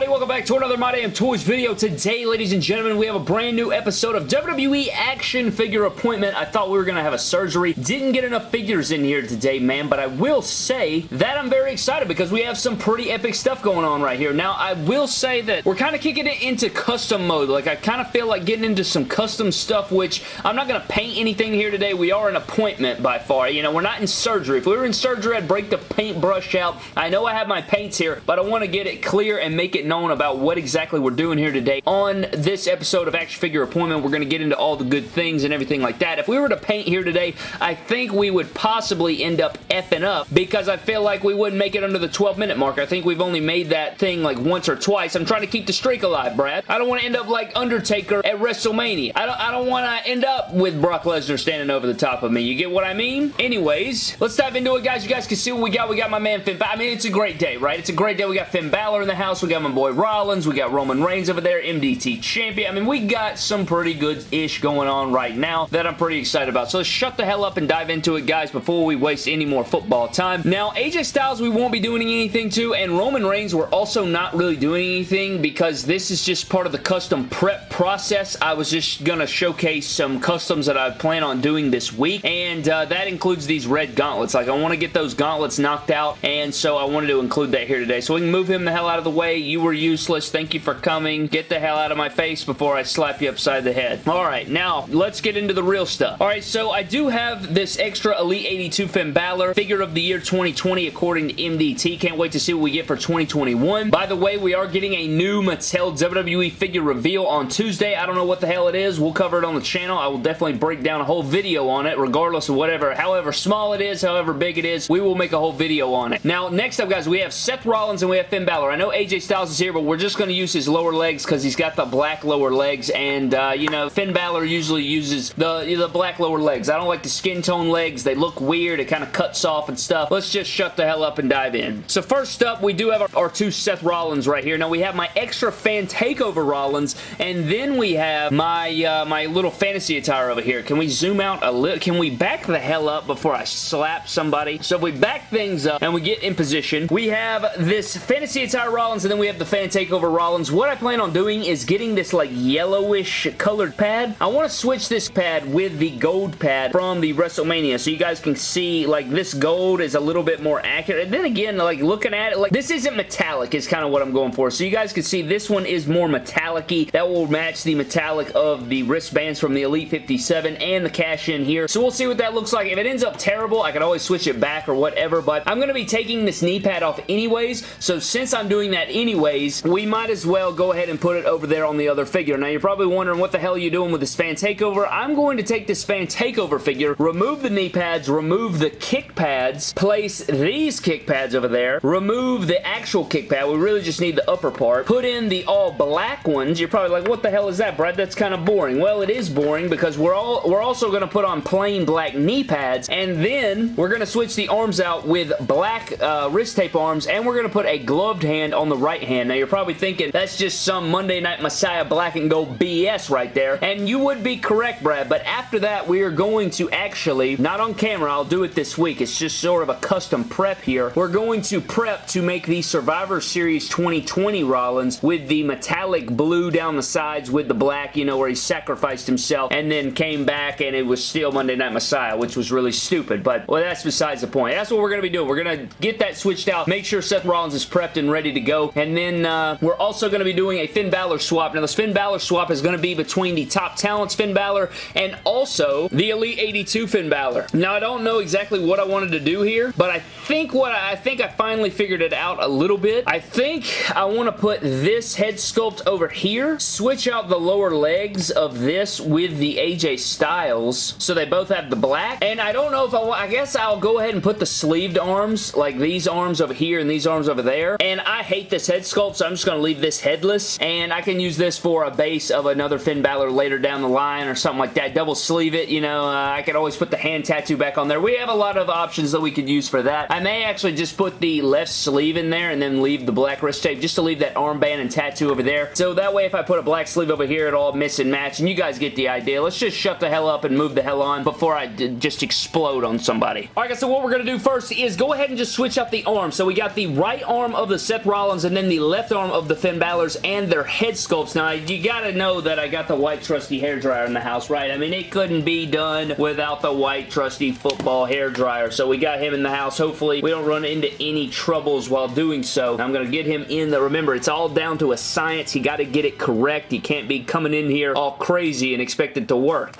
everybody? Welcome back to another My Damn Toys video. Today, ladies and gentlemen, we have a brand new episode of WWE Action Figure Appointment. I thought we were going to have a surgery. Didn't get enough figures in here today, man, but I will say that I'm very excited because we have some pretty epic stuff going on right here. Now, I will say that we're kind of kicking it into custom mode. Like, I kind of feel like getting into some custom stuff, which I'm not going to paint anything here today. We are an appointment by far. You know, we're not in surgery. If we were in surgery, I'd break the paintbrush out. I know I have my paints here, but I want to get it clear and make it known about what exactly we're doing here today. On this episode of Action Figure Appointment, we're going to get into all the good things and everything like that. If we were to paint here today, I think we would possibly end up effing up because I feel like we wouldn't make it under the 12 minute mark. I think we've only made that thing like once or twice. I'm trying to keep the streak alive, Brad. I don't want to end up like Undertaker at WrestleMania. I don't, I don't want to end up with Brock Lesnar standing over the top of me. You get what I mean? Anyways, let's dive into it, guys. You guys can see what we got. We got my man Finn I mean, it's a great day, right? It's a great day. We got Finn Balor in the house. We got my boy Rollins. We got Roman Reigns over there, MDT champion. I mean, we got some pretty good-ish going on right now that I'm pretty excited about. So let's shut the hell up and dive into it, guys, before we waste any more football time. Now, AJ Styles we won't be doing anything to, and Roman Reigns we're also not really doing anything because this is just part of the custom prep process. I was just going to showcase some customs that I plan on doing this week, and uh, that includes these red gauntlets. Like, I want to get those gauntlets knocked out, and so I wanted to include that here today. So we can move him the hell out of the way. You were useless. Thank you for coming. Get the hell out of my face before I slap you upside the head. Alright, now, let's get into the real stuff. Alright, so I do have this extra Elite 82 Finn Balor figure of the year 2020 according to MDT. Can't wait to see what we get for 2021. By the way, we are getting a new Mattel WWE figure reveal on Tuesday. I don't know what the hell it is. We'll cover it on the channel. I will definitely break down a whole video on it, regardless of whatever, however small it is, however big it is. We will make a whole video on it. Now, next up, guys, we have Seth Rollins and we have Finn Balor. I know AJ Styles here, but we're just going to use his lower legs because he's got the black lower legs and, uh, you know, Finn Balor usually uses the, the black lower legs. I don't like the skin tone legs. They look weird. It kind of cuts off and stuff. Let's just shut the hell up and dive in. So first up, we do have our, our two Seth Rollins right here. Now, we have my extra fan takeover Rollins, and then we have my, uh, my little fantasy attire over here. Can we zoom out a little? Can we back the hell up before I slap somebody? So if we back things up and we get in position, we have this fantasy attire Rollins, and then we have the fan takeover Rollins. What I plan on doing is getting this like yellowish colored pad. I want to switch this pad with the gold pad from the WrestleMania so you guys can see like this gold is a little bit more accurate. And then again, like looking at it, like this isn't metallic is kind of what I'm going for. So you guys can see this one is more metallic-y. That will match the metallic of the wristbands from the Elite 57 and the cash in here. So we'll see what that looks like. If it ends up terrible, I can always switch it back or whatever, but I'm going to be taking this knee pad off anyways. So since I'm doing that anyways, we might as well go ahead and put it over there on the other figure. Now, you're probably wondering what the hell are you doing with this fan takeover. I'm going to take this fan takeover figure, remove the knee pads, remove the kick pads, place these kick pads over there, remove the actual kick pad. We really just need the upper part. Put in the all black ones. You're probably like, what the hell is that, Brad? That's kind of boring. Well, it is boring because we're all we're also going to put on plain black knee pads, and then we're going to switch the arms out with black uh, wrist tape arms, and we're going to put a gloved hand on the right hand. Now, you're probably thinking, that's just some Monday Night Messiah black and gold BS right there. And you would be correct, Brad, but after that, we are going to actually, not on camera, I'll do it this week. It's just sort of a custom prep here. We're going to prep to make the Survivor Series 2020 Rollins with the metallic blue down the sides with the black, you know, where he sacrificed himself and then came back and it was still Monday Night Messiah, which was really stupid. But, well, that's besides the point. That's what we're going to be doing. We're going to get that switched out, make sure Seth Rollins is prepped and ready to go, and then uh, we're also going to be doing a Finn Balor swap. Now, this Finn Balor swap is going to be between the top talents Finn Balor and also the Elite 82 Finn Balor. Now, I don't know exactly what I wanted to do here, but I think what I, I think I finally figured it out a little bit. I think I want to put this head sculpt over here, switch out the lower legs of this with the AJ Styles so they both have the black, and I don't know if I want, I guess I'll go ahead and put the sleeved arms, like these arms over here and these arms over there, and I hate this head sculpt, so I'm just going to leave this headless, and I can use this for a base of another Finn Balor later down the line or something like that. Double sleeve it, you know, uh, I could always put the hand tattoo back on there. We have a lot of options that we could use for that. I may actually just put the left sleeve in there and then leave the black wrist tape just to leave that armband and tattoo over there. So that way if I put a black sleeve over here, it'll all miss and match, and you guys get the idea. Let's just shut the hell up and move the hell on before I just explode on somebody. Alright guys, so what we're going to do first is go ahead and just switch up the arm. So we got the right arm of the Seth Rollins and then the left arm of the Finn Balor's and their head sculpts. Now, you gotta know that I got the white trusty hair dryer in the house, right? I mean, it couldn't be done without the white trusty football hair dryer, so we got him in the house. Hopefully, we don't run into any troubles while doing so. I'm gonna get him in the... Remember, it's all down to a science. You gotta get it correct. You can't be coming in here all crazy and expect it to work.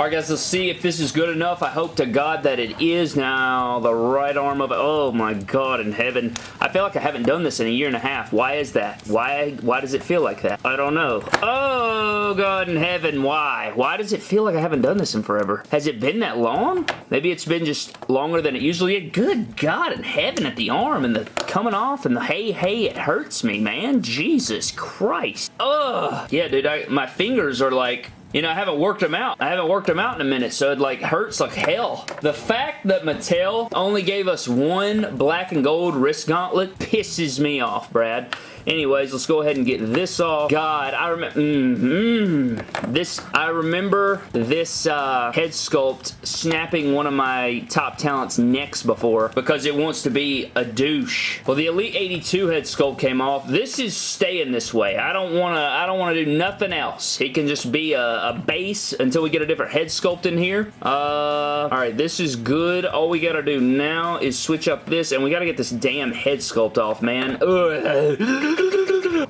Alright guys, let's see if this is good enough. I hope to God that it is. Now, the right arm of it. Oh my God in heaven. I feel like I haven't done this in a year and a half. Why is that? Why Why does it feel like that? I don't know. Oh God in heaven, why? Why does it feel like I haven't done this in forever? Has it been that long? Maybe it's been just longer than it usually is. Good God in heaven at the arm and the coming off and the hey, hey, it hurts me, man. Jesus Christ. Ugh. Yeah, dude, I, my fingers are like you know, I haven't worked them out. I haven't worked them out in a minute, so it like hurts like hell. The fact that Mattel only gave us one black and gold wrist gauntlet pisses me off, Brad. Anyways, let's go ahead and get this off. God, I remember, mm, mm, this, I remember this uh, head sculpt snapping one of my top talents necks before because it wants to be a douche. Well, the Elite 82 head sculpt came off. This is staying this way. I don't want to, I don't want to do nothing else. It can just be a, a base until we get a different head sculpt in here. Uh, all right, this is good. All we got to do now is switch up this and we got to get this damn head sculpt off, man. Ugh.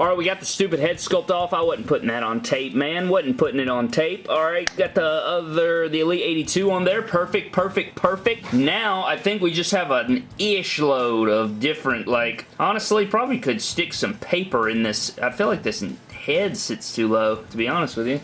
Alright, we got the stupid head sculpt off. I wasn't putting that on tape, man. Wasn't putting it on tape. Alright, got the other, the Elite 82 on there. Perfect, perfect, perfect. Now, I think we just have an ish load of different, like, honestly, probably could stick some paper in this. I feel like this head sits too low, to be honest with you.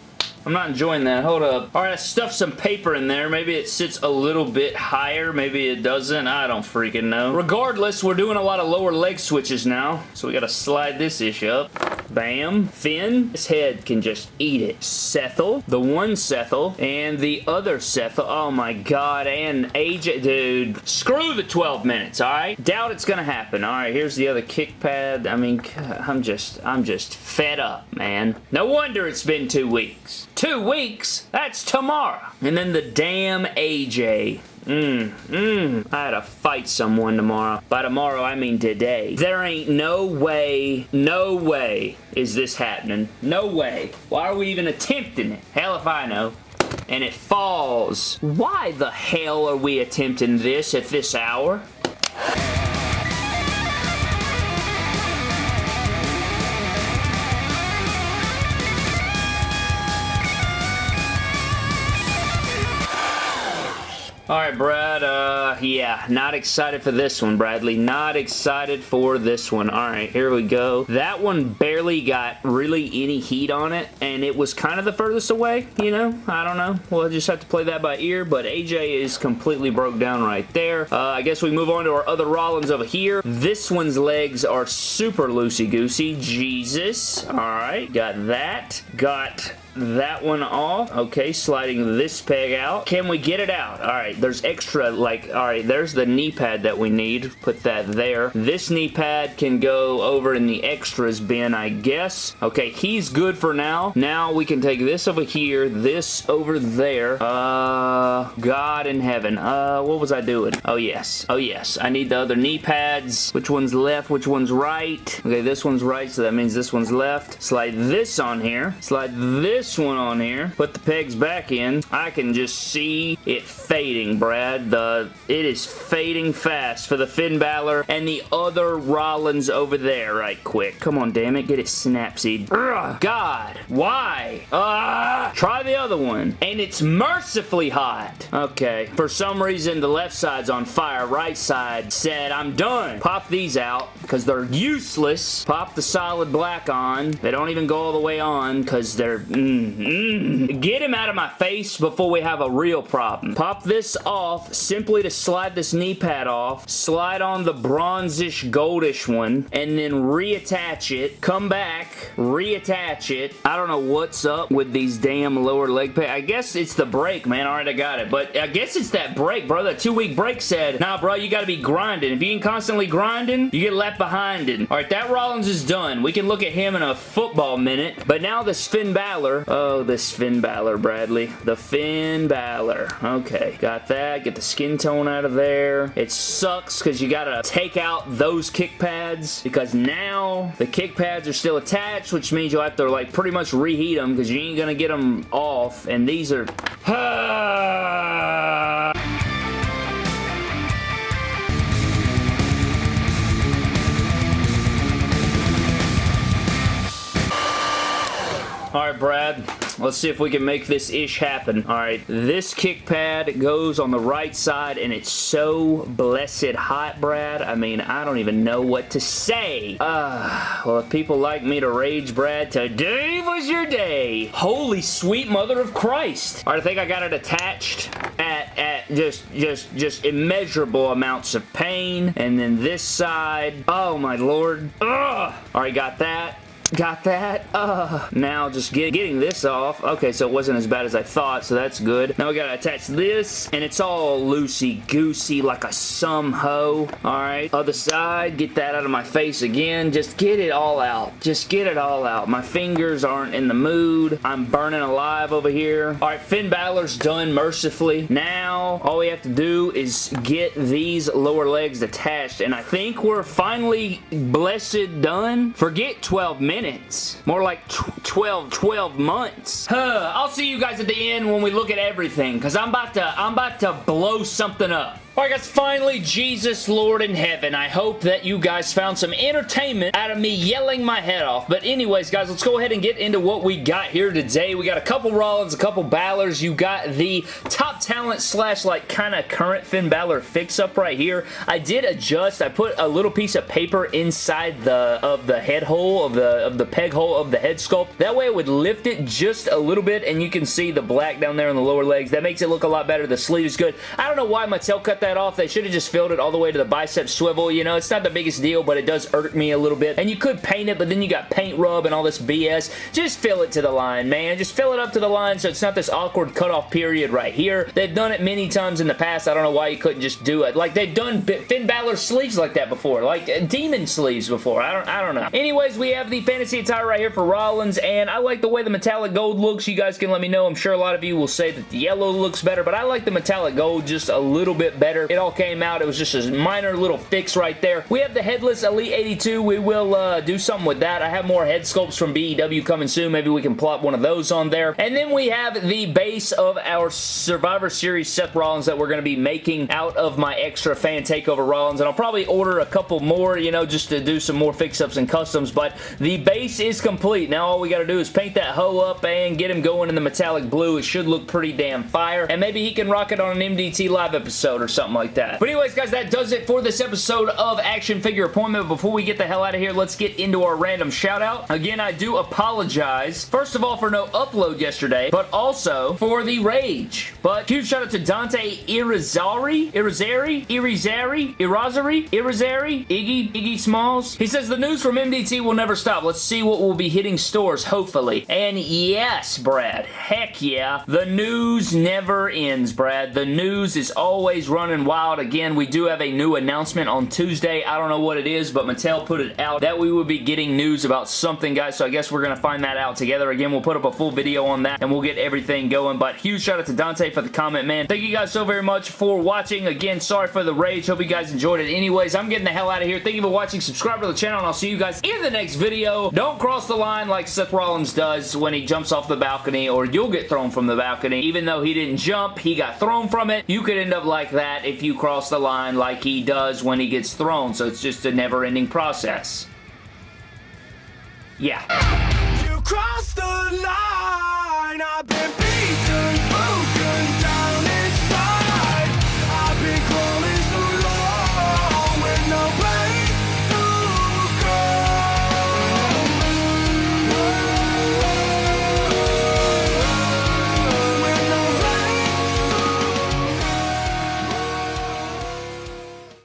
I'm not enjoying that. Hold up. All right, I stuffed some paper in there. Maybe it sits a little bit higher. Maybe it doesn't. I don't freaking know. Regardless, we're doing a lot of lower leg switches now. So we got to slide this ish up. Bam. Finn. His head can just eat it. Sethel. The one Sethel. And the other Sethel. Oh my god. And AJ. Dude. Screw the 12 minutes, alright? Doubt it's gonna happen. Alright, here's the other kick pad. I mean, I'm just, I'm just fed up, man. No wonder it's been two weeks. Two weeks? That's tomorrow. And then the damn AJ. Mmm, mmm. I had to fight someone tomorrow. By tomorrow, I mean today. There ain't no way, no way is this happening. No way. Why are we even attempting it? Hell if I know and it falls. Why the hell are we attempting this at this hour? Alright, Brad, uh, yeah, not excited for this one, Bradley. Not excited for this one. Alright, here we go. That one barely got really any heat on it, and it was kind of the furthest away, you know? I don't know. We'll just have to play that by ear, but AJ is completely broke down right there. Uh, I guess we move on to our other Rollins over here. This one's legs are super loosey-goosey. Jesus. Alright, got that. Got that one off. Okay, sliding this peg out. Can we get it out? All right, there's extra, like, all right, there's the knee pad that we need. Put that there. This knee pad can go over in the extras bin, I guess. Okay, he's good for now. Now we can take this over here, this over there. Uh, God in heaven. Uh, what was I doing? Oh, yes. Oh, yes. I need the other knee pads. Which one's left? Which one's right? Okay, this one's right, so that means this one's left. Slide this on here. Slide this this one on here, put the pegs back in, I can just see it fading, Brad. The It is fading fast for the Finn Balor and the other Rollins over there right quick. Come on, damn it. Get it snapseed. God. Why? Ah, try the other one. And it's mercifully hot. Okay. For some reason, the left side's on fire. Right side said, I'm done. Pop these out because they're useless. Pop the solid black on. They don't even go all the way on because they're... Mm, Mm, Get him out of my face before we have a real problem. Pop this off simply to slide this knee pad off, slide on the bronzish goldish one, and then reattach it, come back, reattach it. I don't know what's up with these damn lower leg pads. I guess it's the break, man. Alright, I got it. But I guess it's that break, bro. That two-week break said, nah, bro, you gotta be grinding. If you ain't constantly grinding, you get left behind. Alright, that Rollins is done. We can look at him in a football minute. But now this Finn Balor Oh, this Finn Balor, Bradley. The Finn Balor. Okay, got that. Get the skin tone out of there. It sucks because you gotta take out those kick pads because now the kick pads are still attached, which means you'll have to like pretty much reheat them because you ain't gonna get them off. And these are... Ah, Alright, Brad. Let's see if we can make this ish happen. Alright, this kick pad goes on the right side, and it's so blessed hot, Brad. I mean, I don't even know what to say. Uh, well, if people like me to rage, Brad, today was your day. Holy sweet mother of Christ. Alright, I think I got it attached at, at just, just, just immeasurable amounts of pain. And then this side, oh my lord. Ugh. Alright, got that. Got that? Uh, now just get, getting this off. Okay, so it wasn't as bad as I thought, so that's good. Now we gotta attach this, and it's all loosey-goosey like a some. Alright, other side, get that out of my face again. Just get it all out. Just get it all out. My fingers aren't in the mood. I'm burning alive over here. Alright, Finn Balor's done mercifully. Now, all we have to do is get these lower legs attached, and I think we're finally blessed done. Forget 12 minutes minutes. More like 12, 12 months. Huh, I'll see you guys at the end when we look at everything, because I'm about to, I'm about to blow something up. Alright guys, finally, Jesus Lord in heaven. I hope that you guys found some entertainment out of me yelling my head off. But anyways, guys, let's go ahead and get into what we got here today. We got a couple Rollins, a couple Balors. You got the top talent slash like kind of current Finn Balor fix-up right here. I did adjust. I put a little piece of paper inside the of the head hole, of the, of the peg hole of the head sculpt. That way it would lift it just a little bit and you can see the black down there on the lower legs. That makes it look a lot better. The sleeve is good. I don't know why Mattel cut that that off. They should have just filled it all the way to the bicep swivel. You know, it's not the biggest deal, but it does irk me a little bit. And you could paint it, but then you got paint rub and all this BS. Just fill it to the line, man. Just fill it up to the line so it's not this awkward cutoff period right here. They've done it many times in the past. I don't know why you couldn't just do it. Like, they've done Finn Balor sleeves like that before. Like, uh, demon sleeves before. I don't, I don't know. Anyways, we have the fantasy attire right here for Rollins, and I like the way the metallic gold looks. You guys can let me know. I'm sure a lot of you will say that the yellow looks better, but I like the metallic gold just a little bit better. It all came out. It was just a minor little fix right there. We have the headless Elite 82. We will uh, do something with that. I have more head sculpts from BEW coming soon. Maybe we can plop one of those on there. And then we have the base of our Survivor Series Seth Rollins that we're going to be making out of my extra fan takeover Rollins. And I'll probably order a couple more, you know, just to do some more fix-ups and customs. But the base is complete. Now all we got to do is paint that hoe up and get him going in the metallic blue. It should look pretty damn fire. And maybe he can rock it on an MDT live episode or something like that. But anyways, guys, that does it for this episode of Action Figure Appointment. Before we get the hell out of here, let's get into our random shout out. Again, I do apologize, first of all, for no upload yesterday, but also for the rage. But huge shout out to Dante Irizarry, Irizarry, Irizarry, Irazari, Irizarry, Iggy, Iggy Smalls. He says, the news from MDT will never stop. Let's see what will be hitting stores, hopefully. And yes, Brad, heck yeah, the news never ends, Brad. The news is always running wild again. We do have a new announcement on Tuesday. I don't know what it is, but Mattel put it out that we would be getting news about something, guys, so I guess we're going to find that out together. Again, we'll put up a full video on that, and we'll get everything going, but huge shout out to Dante for the comment, man. Thank you guys so very much for watching. Again, sorry for the rage. Hope you guys enjoyed it. Anyways, I'm getting the hell out of here. Thank you for watching. Subscribe to the channel, and I'll see you guys in the next video. Don't cross the line like Seth Rollins does when he jumps off the balcony, or you'll get thrown from the balcony. Even though he didn't jump, he got thrown from it. You could end up like that if you cross the line like he does when he gets thrown, so it's just a never-ending process. Yeah.